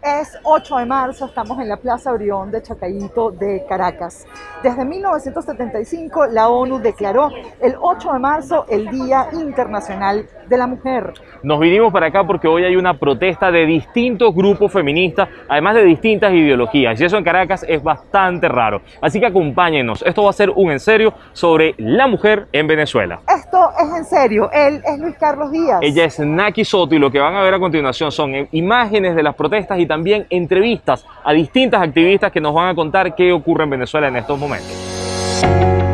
Es 8 de marzo, estamos en la Plaza Orión de Chacayito de Caracas. Desde 1975 la ONU declaró el 8 de marzo el Día Internacional de la Mujer. Nos vinimos para acá porque hoy hay una protesta de distintos grupos feministas, además de distintas ideologías, y eso en Caracas es bastante raro. Así que acompáñenos, esto va a ser un en serio sobre la mujer en Venezuela. Esto es en serio, él es Luis Carlos Díaz. Ella es Naki Soto y lo que van a ver a continuación son imágenes de las protestas y también entrevistas a distintas activistas que nos van a contar qué ocurre en Venezuela en estos momentos.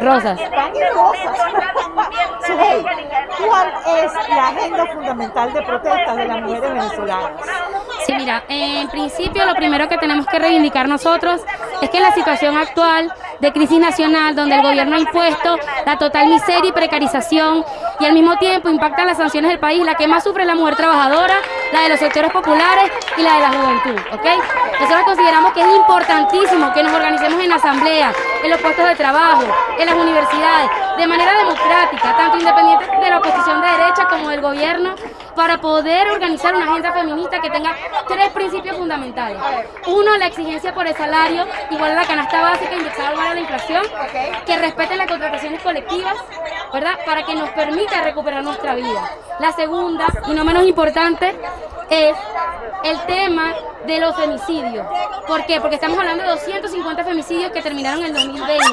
Rosas. ¿cuál es la agenda fundamental de protestas de las mujeres venezolanas? Sí, mira, en principio lo primero que tenemos que reivindicar nosotros es que la situación actual de crisis nacional, donde el gobierno ha impuesto la total miseria y precarización y al mismo tiempo impacta las sanciones del país, la que más sufre es la mujer trabajadora, la de los sectores populares y la de la juventud, ¿ok? Nosotros consideramos que es importantísimo que nos organicemos en asamblea, en los puestos de trabajo, en las universidades, de manera democrática, tanto independiente de la oposición de derecha como del gobierno, para poder organizar una agenda feminista que tenga tres principios fundamentales. Uno, la exigencia por el salario, igual a la canasta básica indexada igual a la inflación, que respeten las contrataciones colectivas, ¿verdad? Para que nos permita recuperar nuestra vida. La segunda, y no menos importante, es el tema de los femicidios. ¿Por qué? Porque estamos hablando de 250 femicidios que terminaron en el 2020.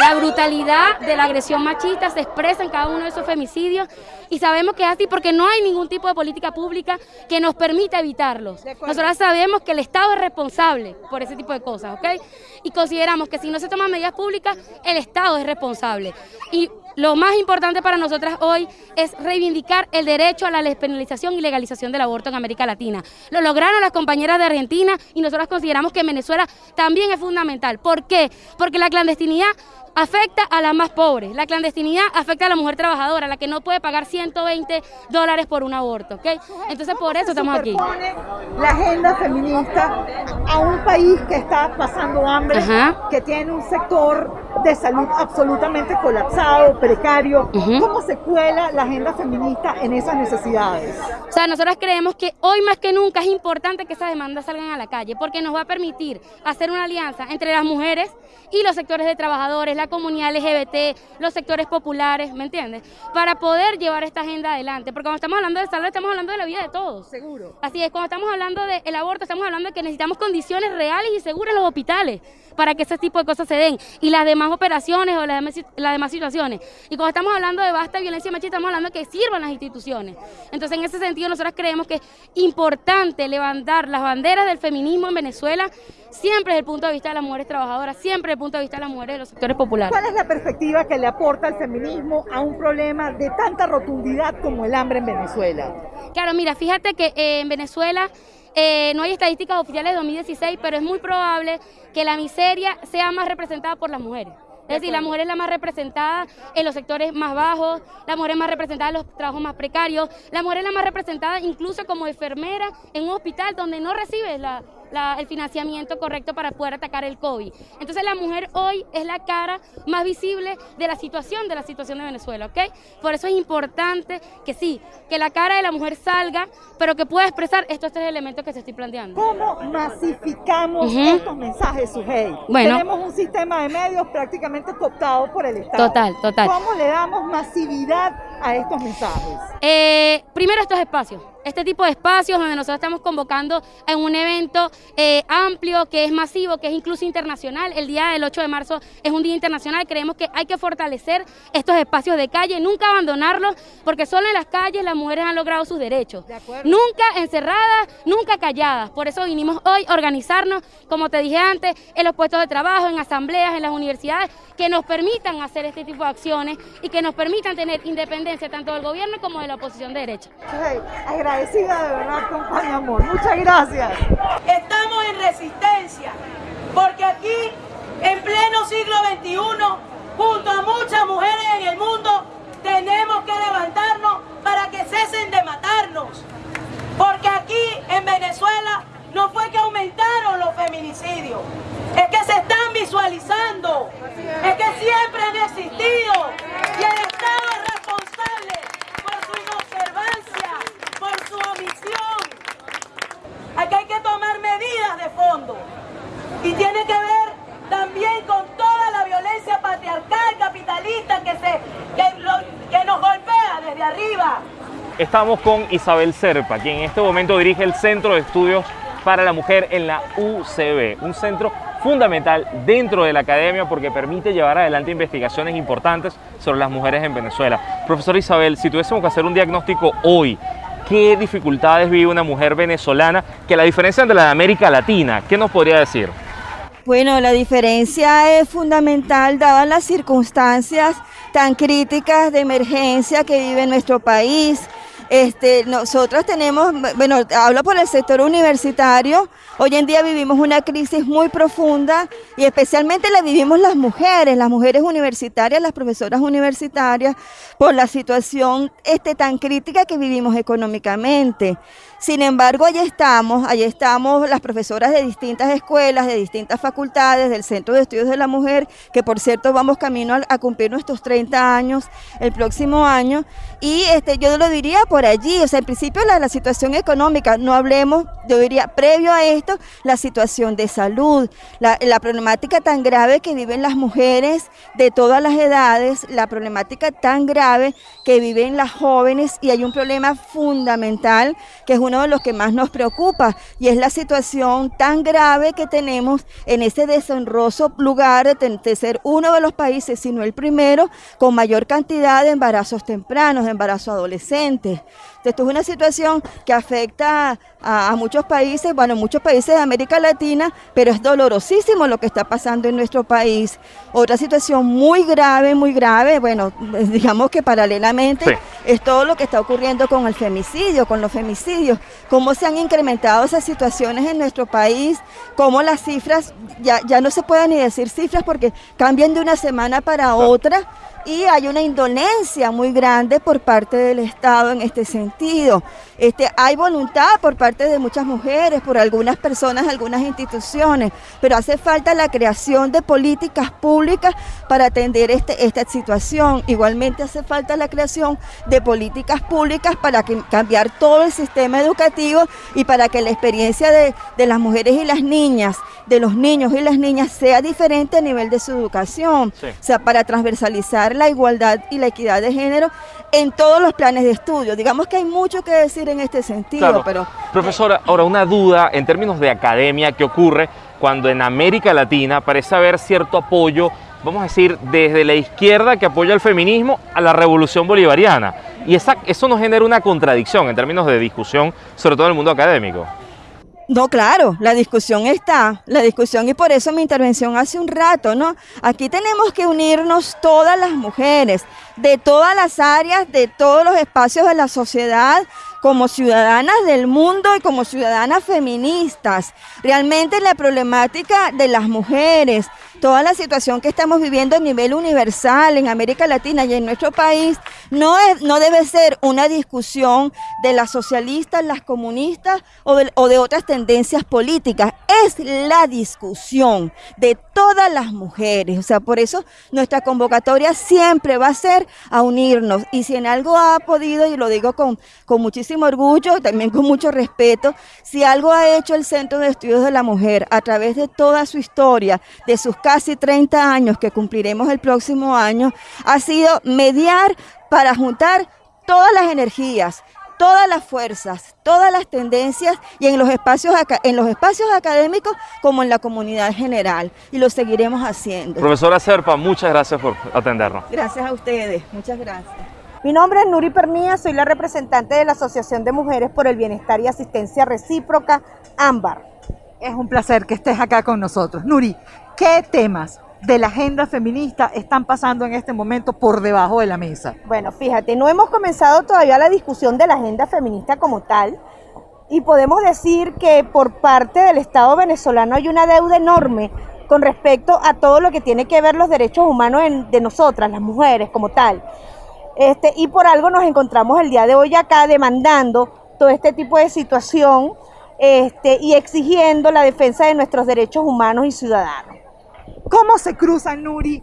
La brutalidad de la agresión machista se expresa en cada uno de esos femicidios y sabemos que es así porque no hay ningún tipo de política pública que nos permita evitarlos. Nosotros sabemos que el Estado es responsable por ese tipo de cosas, ¿ok? Y consideramos que si no se toman medidas públicas, el Estado es responsable. Y lo más importante para nosotras hoy es reivindicar el derecho a la despenalización y legalización del aborto en América Latina. Lo lograron las compañeras de Argentina y nosotros consideramos que en Venezuela también es fundamental. ¿Por qué? Porque la clandestinidad afecta a las más pobres. La clandestinidad afecta a la mujer trabajadora, la que no puede pagar 120 dólares por un aborto, ¿ok? Entonces por eso estamos aquí. La agenda feminista a un país que está pasando hambre, que tiene un sector de salud absolutamente colapsado, precario. ¿Cómo se cuela la agenda feminista en esas necesidades? O sea, nosotros creemos que hoy más que nunca es importante que esas demandas salgan a la calle, porque nos va a permitir hacer una alianza entre las mujeres y los sectores de trabajadores, la comunidad LGBT, los sectores populares, ¿me entiendes? Para poder llevar esta agenda adelante, porque cuando estamos hablando de salud estamos hablando de la vida de todos. Seguro. Así es, cuando estamos hablando del aborto estamos hablando de que necesitamos condiciones reales y seguras en los hospitales para que ese tipo de cosas se den y las demás operaciones o las demás, las demás situaciones. Y cuando estamos hablando de basta violencia machista, estamos hablando de que sirvan las instituciones. Entonces, en ese sentido, nosotros creemos que es importante levantar las banderas del feminismo en Venezuela siempre desde el punto de vista de las mujeres trabajadoras, siempre desde el punto de vista de las mujeres de los sectores populares. ¿Cuál es la perspectiva que le aporta el feminismo a un problema de tanta rotundidad como el hambre en Venezuela? Claro, mira, fíjate que eh, en Venezuela eh, no hay estadísticas oficiales de 2016, pero es muy probable que la miseria sea más representada por las mujeres. Es decir, la mujer es la más representada en los sectores más bajos, la mujer es más representada en los trabajos más precarios, la mujer es la más representada incluso como enfermera en un hospital donde no recibe la, el financiamiento correcto para poder atacar el COVID. Entonces la mujer hoy es la cara más visible de la situación, de la situación de Venezuela, ¿ok? Por eso es importante que sí, que la cara de la mujer salga, pero que pueda expresar estos tres elementos que se estoy planteando. ¿Cómo masificamos estos mensajes, Sujei? Bueno, Tenemos un sistema de medios prácticamente cooptado por el Estado. Total, total. ¿Cómo le damos masividad a estos mensajes? Eh, primero estos espacios este tipo de espacios donde nosotros estamos convocando en un evento eh, amplio, que es masivo, que es incluso internacional. El día del 8 de marzo es un día internacional. Creemos que hay que fortalecer estos espacios de calle, nunca abandonarlos, porque solo en las calles las mujeres han logrado sus derechos. Nunca encerradas, nunca calladas. Por eso vinimos hoy a organizarnos, como te dije antes, en los puestos de trabajo, en asambleas, en las universidades, que nos permitan hacer este tipo de acciones y que nos permitan tener independencia tanto del gobierno como de la oposición de derecha agradecida de verdad con Amor. Muchas gracias. Estamos en resistencia, porque aquí, en pleno siglo XXI, junto a muchas mujeres en el mundo, tenemos que levantarnos para que cesen de matarnos. Porque aquí, en Venezuela, no fue que aumentaron los feminicidios, es que se están visualizando, es que siempre han existido y el Estado es responsable por su inobservancia por su omisión. Aquí hay que tomar medidas de fondo y tiene que ver también con toda la violencia patriarcal capitalista que, se, que, nos golpea desde arriba. Estamos con Isabel Serpa, quien en este momento dirige el Centro de Estudios para la Mujer en la UCB, un centro fundamental dentro de la academia porque permite llevar adelante investigaciones importantes sobre las mujeres en Venezuela. Profesor Isabel, si tuviésemos que hacer un diagnóstico hoy qué dificultades vive una mujer venezolana que la diferencia de la de América Latina. ¿Qué nos podría decir? Bueno, la diferencia es fundamental dadas las circunstancias tan críticas de emergencia que vive nuestro país, este, nosotros tenemos, bueno, hablo por el sector universitario, hoy en día vivimos una crisis muy profunda y especialmente la vivimos las mujeres, las mujeres universitarias, las profesoras universitarias, por la situación este, tan crítica que vivimos económicamente. Sin embargo, allí estamos, allí estamos las profesoras de distintas escuelas, de distintas facultades, del Centro de Estudios de la Mujer, que por cierto vamos camino a, cumplir nuestros 30 años el próximo año. Y este, yo lo diría por allí, o sea, en principio la, situación económica, no hablemos, yo diría, previo a esto, la situación de salud, la, problemática tan grave que viven las mujeres de todas las edades, la problemática tan grave que viven las jóvenes y hay un problema fundamental que es un uno de los que más nos preocupa y es la situación tan grave que tenemos en ese deshonroso lugar de, ser uno de los países, sino el primero, con mayor cantidad de embarazos tempranos, de embarazos adolescentes. Esto es una situación que afecta a, muchos países, bueno, muchos países de América Latina, pero es dolorosísimo lo que está pasando en nuestro país. Otra situación muy grave, muy grave, bueno, digamos que paralelamente es todo lo que está ocurriendo con el femicidio, con los femicidios, cómo se han incrementado esas situaciones en nuestro país, cómo las cifras, ya, ya no se pueden ni decir cifras porque cambian de una semana para otra y hay una indolencia muy grande por parte del Estado en este sentido. Este, hay voluntad por parte de muchas mujeres, por algunas personas, algunas instituciones, pero hace falta la creación de políticas públicas para atender este, esta situación. Igualmente hace falta la creación de políticas públicas para cambiar todo el sistema educativo y para que la experiencia de, de las mujeres y las niñas, de los niños y las niñas sea diferente a nivel de su educación, o sea, para transversalizar la igualdad y la equidad de género en todos los planes de estudio. Digamos que hay mucho que decir en este sentido, pero... Profesora, ahora una duda en términos de academia, ¿qué ocurre cuando en América Latina parece haber cierto apoyo, vamos a decir, desde la izquierda que apoya el feminismo a la revolución bolivariana? Y esa, eso nos genera una contradicción en términos de discusión, sobre todo en el mundo académico. No, claro, la discusión está, la discusión y por eso mi intervención hace un rato, ¿no? Aquí tenemos que unirnos todas las mujeres, de todas las áreas, de todos los espacios de la sociedad, como ciudadanas del mundo y como ciudadanas feministas. Realmente la problemática de las mujeres, toda la situación que estamos viviendo a nivel universal en América Latina y en nuestro país, no, es, no debe ser una discusión de las socialistas, las comunistas o de, otras tendencias políticas. Es la discusión de todas las mujeres. O sea, por eso nuestra convocatoria siempre va a ser a unirnos. Y si en algo ha podido, y lo digo con, con muchísimo muchísimo orgullo, también con mucho respeto, si algo ha hecho el Centro de Estudios de la Mujer a través de toda su historia, de sus casi 30 años que cumpliremos el próximo año, ha sido mediar para juntar todas las energías, todas las fuerzas, todas las tendencias y en los espacios en los espacios académicos como en la comunidad general y lo seguiremos haciendo. Profesora Serpa, muchas gracias por atendernos. Gracias a ustedes, muchas gracias. Mi nombre es Nuri Permía, soy la representante de la Asociación de Mujeres por el Bienestar y Asistencia Recíproca, AMBAR. Es un placer que estés acá con nosotros. Nuri, ¿qué temas de la agenda feminista están pasando en este momento por debajo de la mesa? Bueno, fíjate, no hemos comenzado todavía la discusión de la agenda feminista como tal y podemos decir que por parte del Estado venezolano hay una deuda enorme con respecto a todo lo que tiene que ver los derechos humanos de nosotras, las mujeres como tal. Este, y por algo nos encontramos el día de hoy acá demandando todo este tipo de situación este, y exigiendo la defensa de nuestros derechos humanos y ciudadanos. ¿Cómo se cruza, Nuri,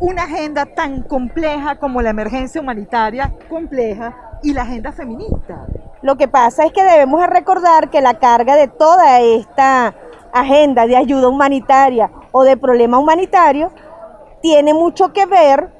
una agenda tan compleja como la emergencia humanitaria compleja y la agenda feminista? Lo que pasa es que debemos recordar que la carga de toda esta agenda de ayuda humanitaria o de problema humanitario tiene mucho que ver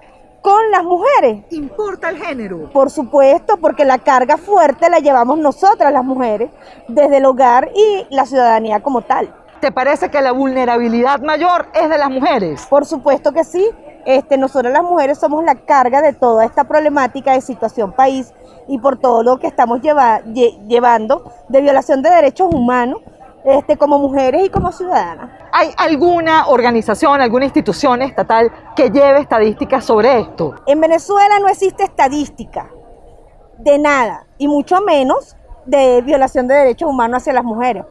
con las mujeres. ¿Importa el género? Por supuesto, porque la carga fuerte la llevamos nosotras las mujeres desde el hogar y la ciudadanía como tal. ¿Te parece que la vulnerabilidad mayor es de las mujeres? Por supuesto que sí. Este, nosotros las mujeres somos la carga de toda esta problemática de situación país y por todo lo que estamos llevando de violación de derechos humanos este, como mujeres y como ciudadanas. ¿Hay alguna organización, alguna institución estatal que lleve estadísticas sobre esto? En Venezuela no existe estadística de nada, y mucho menos de violación de derechos humanos hacia las mujeres.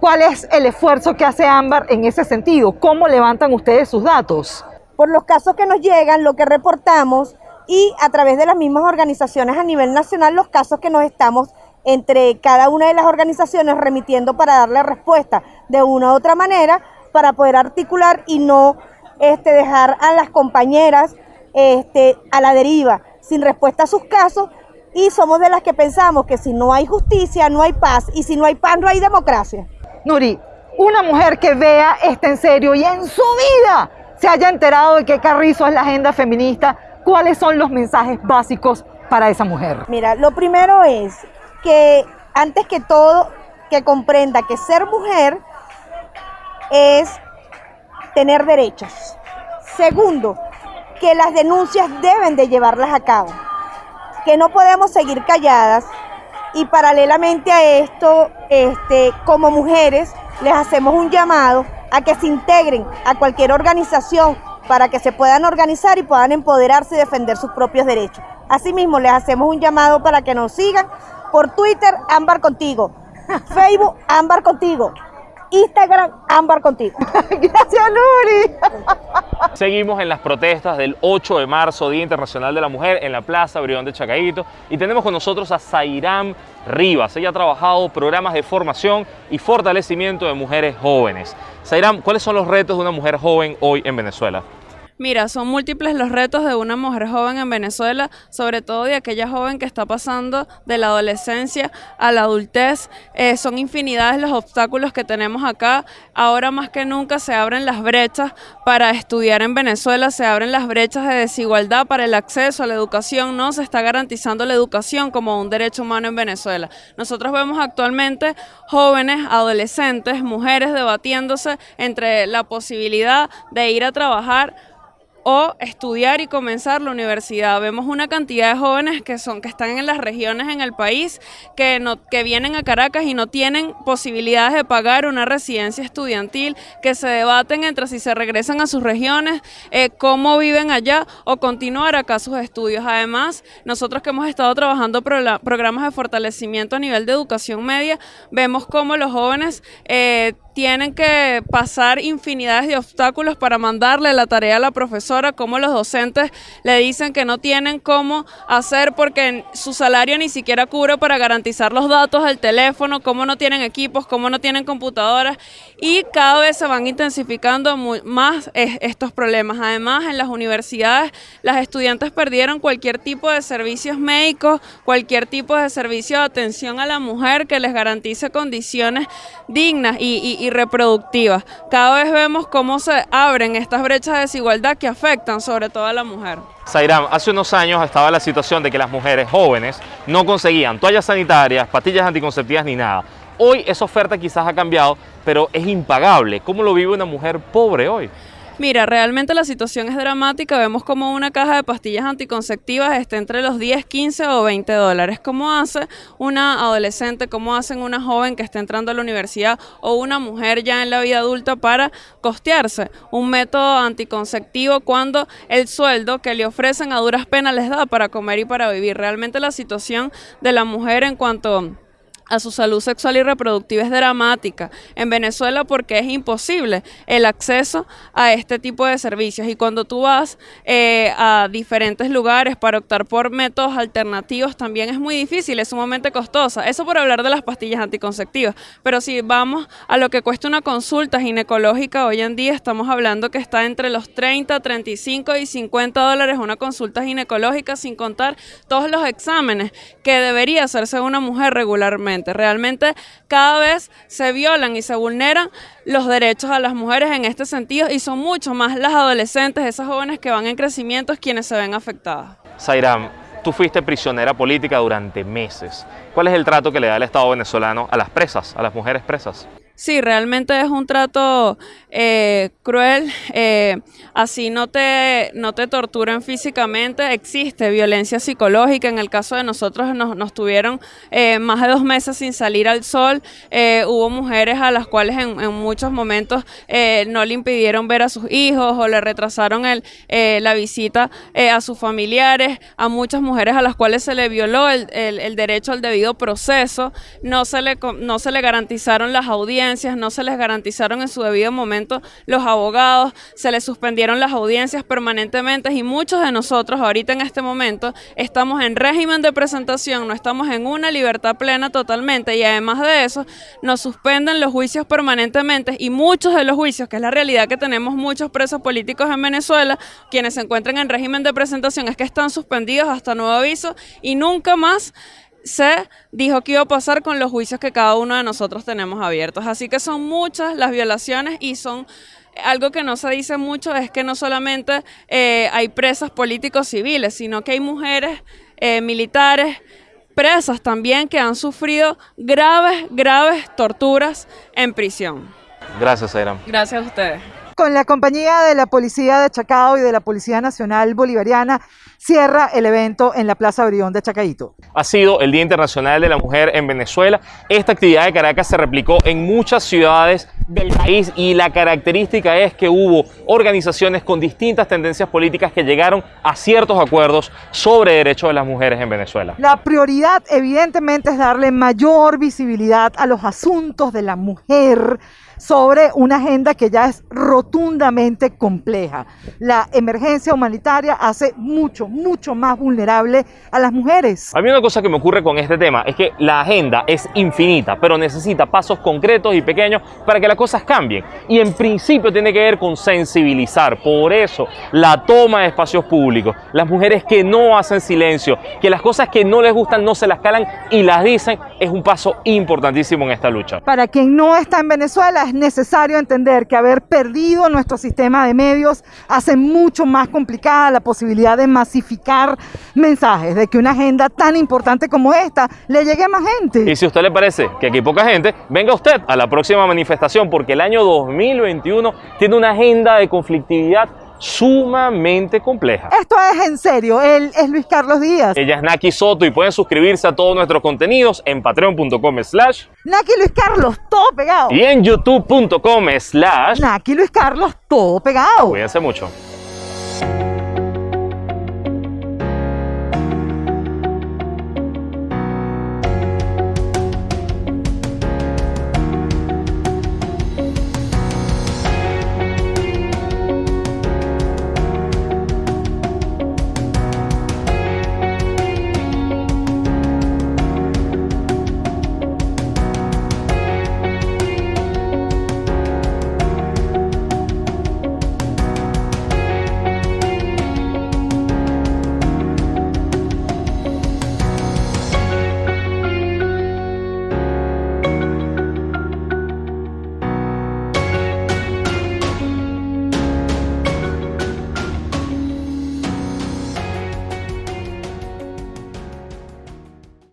¿Cuál es el esfuerzo que hace Ámbar en ese sentido? ¿Cómo levantan ustedes sus datos? Por los casos que nos llegan, lo que reportamos y a través de las mismas organizaciones a nivel nacional, los casos que nos estamos entre cada una de las organizaciones remitiendo para darle respuesta de una u otra manera para poder articular y no este, dejar a las compañeras este, a la deriva sin respuesta a sus casos y somos de las que pensamos que si no hay justicia no hay paz y si no hay paz no hay democracia. Nuri, una mujer que vea esto en serio y en su vida se haya enterado de que Carrizo es la agenda feminista, ¿cuáles son los mensajes básicos para esa mujer? Mira, lo primero es que antes que todo, que comprenda que ser mujer es tener derechos. Segundo, que las denuncias deben de llevarlas a cabo, que no podemos seguir calladas y paralelamente a esto, este, como mujeres, les hacemos un llamado a que se integren a cualquier organización para que se puedan organizar y puedan empoderarse y defender sus propios derechos. Asimismo, les hacemos un llamado para que nos sigan por Twitter, Ámbar Contigo, Facebook, Ámbar Contigo, Instagram, Ámbar Contigo. Gracias, Luri. Seguimos en las protestas del 8 de marzo, Día Internacional de la Mujer, en la Plaza Brión de Chacaito. Y tenemos con nosotros a Zairam Rivas. Ella ha trabajado programas de formación y fortalecimiento de mujeres jóvenes. Zairam, ¿cuáles son los retos de una mujer joven hoy en Venezuela? Mira, son múltiples los retos de una mujer joven en Venezuela, sobre todo de aquella joven que está pasando de la adolescencia a la adultez. Eh, son infinidades los obstáculos que tenemos acá. Ahora más que nunca se abren las brechas para estudiar en Venezuela, se abren las brechas de desigualdad para el acceso a la educación. No se está garantizando la educación como un derecho humano en Venezuela. Nosotros vemos actualmente jóvenes, adolescentes, mujeres debatiéndose entre la posibilidad de ir a trabajar o estudiar y comenzar la universidad. Vemos una cantidad de jóvenes que son que están en las regiones en el país que no que vienen a Caracas y no tienen posibilidades de pagar una residencia estudiantil, que se debaten entre si se regresan a sus regiones, eh, cómo viven allá o continuar acá sus estudios. Además, nosotros que hemos estado trabajando programas de fortalecimiento a nivel de educación media, vemos cómo los jóvenes eh, tienen que pasar infinidades de obstáculos para mandarle la tarea a la profesora, como los docentes le dicen que no tienen cómo hacer porque su salario ni siquiera cubre para garantizar los datos del teléfono, cómo no tienen equipos, cómo no tienen computadoras y cada vez se van intensificando más estos problemas. Además, en las universidades las estudiantes perdieron cualquier tipo de servicios médicos, cualquier tipo de servicio de atención a la mujer que les garantice condiciones dignas y, y reproductivas. Cada vez vemos cómo se abren estas brechas de desigualdad que afectan sobre todo a la mujer. Zairam, hace unos años estaba la situación de que las mujeres jóvenes no conseguían toallas sanitarias, pastillas anticonceptivas ni nada. Hoy esa oferta quizás ha cambiado, pero es impagable. ¿Cómo lo vive una mujer pobre hoy? Mira, realmente la situación es dramática. Vemos como una caja de pastillas anticonceptivas está entre los 10, 15 o 20 dólares. ¿Cómo hace una adolescente, cómo hacen una joven que está entrando a la universidad o una mujer ya en la vida adulta para costearse un método anticonceptivo cuando el sueldo que le ofrecen a duras penas les da para comer y para vivir? Realmente la situación de la mujer en cuanto a su salud sexual y reproductiva es dramática en Venezuela porque es imposible el acceso a este tipo de servicios y cuando tú vas eh, a diferentes lugares para optar por métodos alternativos también es muy difícil, es sumamente costosa. Eso por hablar de las pastillas anticonceptivas, pero si vamos a lo que cuesta una consulta ginecológica hoy en día estamos hablando que está entre los 30, 35 y 50 dólares una consulta ginecológica sin contar todos los exámenes que debería hacerse una mujer regularmente. Realmente cada vez se violan y se vulneran los derechos a las mujeres en este sentido y son mucho más las adolescentes, esas jóvenes que van en crecimiento, quienes se ven afectadas. Zairam, tú fuiste prisionera política durante meses. ¿Cuál es el trato que le da el Estado venezolano a las presas, a las mujeres presas? Sí, realmente es un trato eh, cruel. Eh, así no te, no te torturan físicamente. Existe violencia psicológica. En el caso de nosotros nos, nos tuvieron eh, más de dos meses sin salir al sol. hubo mujeres a las cuales en, en muchos momentos no le impidieron ver a sus hijos o le retrasaron el, la visita a sus familiares. A muchas mujeres a las cuales se le violó el, el, el derecho al debido proceso. No se le, no se le garantizaron las audiencias no se les garantizaron en su debido momento los abogados, se les suspendieron las audiencias permanentemente y muchos de nosotros ahorita en este momento estamos en régimen de presentación, no estamos en una libertad plena totalmente y además de eso nos suspenden los juicios permanentemente y muchos de los juicios, que es la realidad que tenemos muchos presos políticos en Venezuela, quienes se encuentran en régimen de presentación es que están suspendidos hasta nuevo aviso y nunca más se dijo que iba a pasar con los juicios que cada uno de nosotros tenemos abiertos. Así que son muchas las violaciones y son algo que no se dice mucho es que no solamente eh, hay presas políticos civiles, sino que hay mujeres eh, militares presas también que han sufrido graves, graves torturas en prisión. Gracias, Airam. Gracias a ustedes. Con la compañía de la Policía de Chacao y de la Policía Nacional Bolivariana, cierra el evento en la Plaza Brión de Chacaito. Ha sido el Día Internacional de la Mujer en Venezuela. Esta actividad de Caracas se replicó en muchas ciudades del país y la característica es que hubo organizaciones con distintas tendencias políticas que llegaron a ciertos acuerdos sobre derechos de las mujeres en Venezuela. La prioridad evidentemente es darle mayor visibilidad a los asuntos de la mujer sobre una agenda que ya es rotundamente compleja. La emergencia humanitaria hace mucho, mucho más vulnerable a las mujeres. A mí una cosa que me ocurre con este tema es que la agenda es infinita, pero necesita pasos concretos y pequeños para que las cosas cambien. Y en principio tiene que ver con sensibilizar. Por eso, la toma de espacios públicos, las mujeres que no hacen silencio, que las cosas que no les gustan no se las calan y las dicen, es un paso importantísimo en esta lucha. Para quien no está en Venezuela, es necesario entender que haber perdido nuestro sistema de medios hace mucho más complicada la posibilidad de masificar mensajes, de que una agenda tan importante como esta le llegue a más gente. Y si a usted le parece que aquí hay poca gente, venga usted a la próxima manifestación porque el año 2021 tiene una agenda de conflictividad sumamente compleja. Esto es en serio, él es Luis Carlos Díaz. Ella es Naki Soto y pueden suscribirse a todos nuestros contenidos en patreon.com slash Naki Luis Carlos, todo pegado. Y en youtube.com slash Naki Luis Carlos, todo pegado. Cuídense mucho.